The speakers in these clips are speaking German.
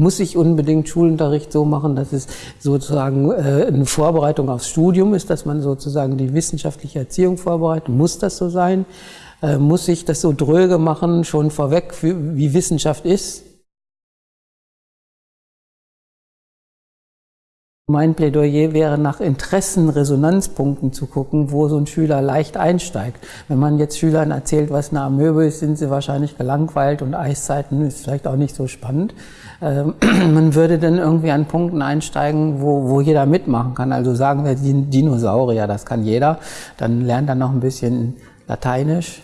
muss ich unbedingt Schulunterricht so machen, dass es sozusagen äh, eine Vorbereitung aufs Studium ist, dass man sozusagen die wissenschaftliche Erziehung vorbereitet? Muss das so sein? Äh, muss ich das so dröge machen, schon vorweg, wie Wissenschaft ist? Mein Plädoyer wäre, nach Interessenresonanzpunkten zu gucken, wo so ein Schüler leicht einsteigt. Wenn man jetzt Schülern erzählt, was eine Amöbe ist, sind sie wahrscheinlich gelangweilt und Eiszeiten ist vielleicht auch nicht so spannend. Ähm, man würde dann irgendwie an Punkten einsteigen, wo, wo jeder mitmachen kann. Also sagen wir Dinosaurier, das kann jeder. Dann lernt er noch ein bisschen Lateinisch.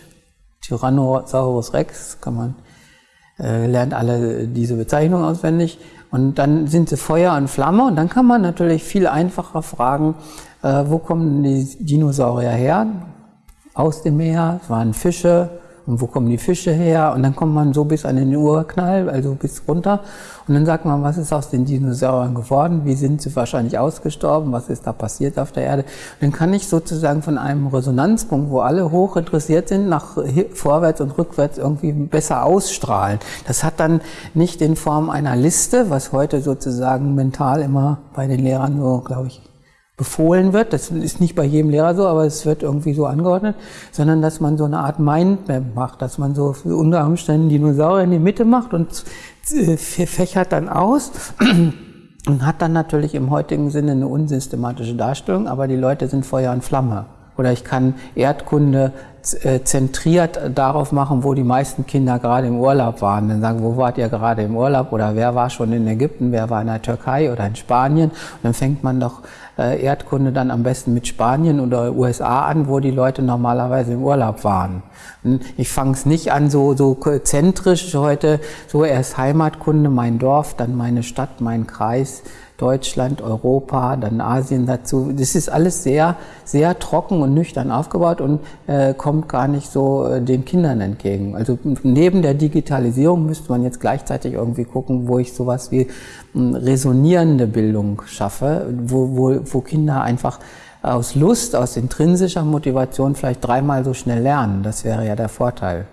Tyrannosaurus Rex, kann man, äh, lernt alle diese Bezeichnungen auswendig. Und dann sind sie Feuer und Flamme und dann kann man natürlich viel einfacher fragen, äh, wo kommen die Dinosaurier her? Aus dem Meer, es waren Fische, und wo kommen die Fische her? Und dann kommt man so bis an den Urknall, also bis runter. Und dann sagt man, was ist aus den Dinosauriern geworden? Wie sind sie wahrscheinlich ausgestorben? Was ist da passiert auf der Erde? Und dann kann ich sozusagen von einem Resonanzpunkt, wo alle hoch interessiert sind, nach vorwärts und rückwärts irgendwie besser ausstrahlen. Das hat dann nicht in Form einer Liste, was heute sozusagen mental immer bei den Lehrern so, glaube ich, befohlen wird. Das ist nicht bei jedem Lehrer so, aber es wird irgendwie so angeordnet, sondern dass man so eine Art Mindmap macht, dass man so unter Umständen Dinosaurier in die Mitte macht und äh, fächert dann aus und hat dann natürlich im heutigen Sinne eine unsystematische Darstellung, aber die Leute sind Feuer und Flamme. Oder ich kann Erdkunde zentriert darauf machen, wo die meisten Kinder gerade im Urlaub waren. Dann sagen, wo wart ihr gerade im Urlaub? Oder wer war schon in Ägypten? Wer war in der Türkei oder in Spanien? Und dann fängt man doch äh, Erdkunde dann am besten mit Spanien oder USA an, wo die Leute normalerweise im Urlaub waren. Und ich fange es nicht an so, so zentrisch heute, so erst Heimatkunde, mein Dorf, dann meine Stadt, mein Kreis, Deutschland, Europa, dann Asien dazu. Das ist alles sehr, sehr trocken und nüchtern aufgebaut und äh, kommt gar nicht so äh, den Kindern entgegen. Also neben der Digitalisierung müsste man jetzt gleichzeitig irgendwie gucken, wo ich sowas wie äh, resonierende Bildung schaffe, wo, wo, wo Kinder einfach aus Lust, aus intrinsischer Motivation vielleicht dreimal so schnell lernen. Das wäre ja der Vorteil.